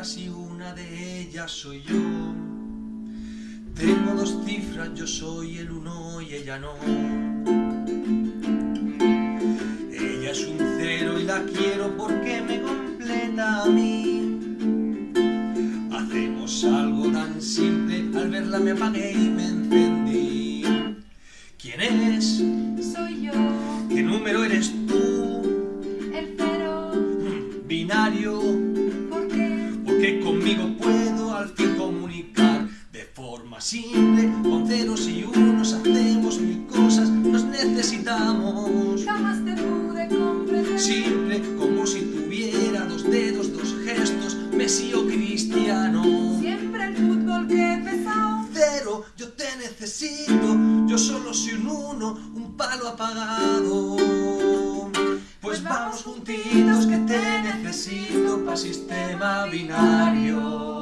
y una de ellas soy yo. Tengo dos cifras, yo soy el uno y ella no. Ella es un cero y la quiero porque me completa a mí. Hacemos algo tan simple, al verla me apagué y me encendí. ¿Quién es? Soy yo, ¿Qué número eres tú? el cero, Mm, Binario, porque conmigo puedo al fin comunicar de forma simple, con ceros y unos hacemos mil cosas, nos necesitamos. Jamás te pude comprender. Simple como si tuviera dos dedos, dos gestos, Messi o Cristiano. Siempre el fútbol que he pesado. Cero, yo te necesito, yo solo soy un uno, un palo apagado. Pues vamos juntitos que te necesito sistema binario.